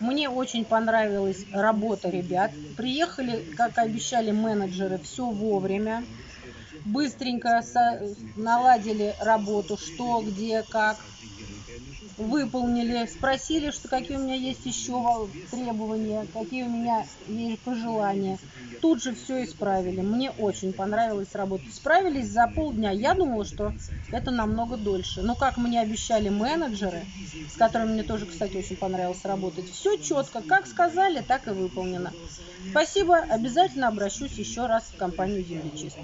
Мне очень понравилась работа ребят. Приехали, как обещали менеджеры, все вовремя. Быстренько наладили работу, что, где, как. Выполнили, спросили, что какие у меня есть еще требования, какие у меня есть пожелания. Тут же все исправили. Мне очень понравилась работа. Справились за полдня. Я думала, что это намного дольше. Но как мне обещали менеджеры, с которыми мне тоже, кстати, очень понравилось работать, все четко. Как сказали, так и выполнено. Спасибо. Обязательно обращусь еще раз в компанию землечистки.